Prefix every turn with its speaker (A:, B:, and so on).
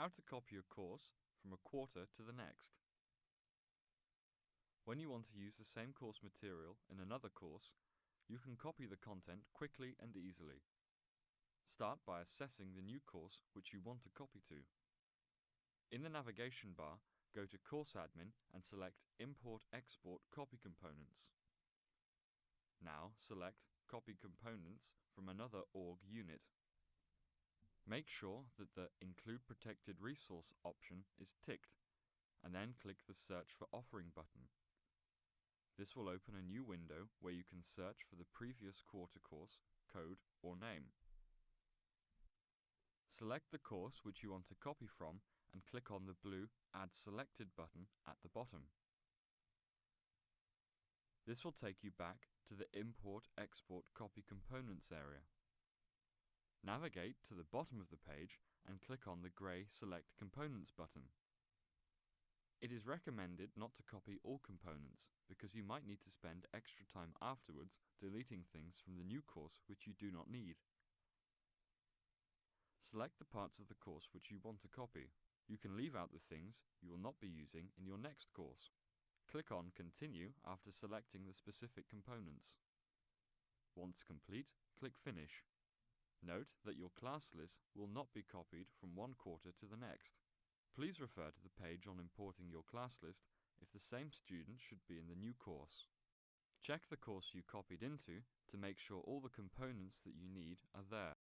A: How to copy a course from a quarter to the next. When you want to use the same course material in another course, you can copy the content quickly and easily. Start by assessing the new course which you want to copy to. In the navigation bar, go to Course Admin and select Import Export Copy Components. Now select Copy Components from another org unit. Make sure that the Include Protected Resource option is ticked, and then click the Search for Offering button. This will open a new window where you can search for the previous quarter course, code, or name. Select the course which you want to copy from and click on the blue Add Selected button at the bottom. This will take you back to the Import Export Copy Components area. Navigate to the bottom of the page and click on the grey Select Components button. It is recommended not to copy all components because you might need to spend extra time afterwards deleting things from the new course which you do not need. Select the parts of the course which you want to copy. You can leave out the things you will not be using in your next course. Click on Continue after selecting the specific components. Once complete, click Finish. Note that your class list will not be copied from one quarter to the next. Please refer to the page on importing your class list if the same student should be in the new course. Check the course you copied into to make sure all the components that you need are there.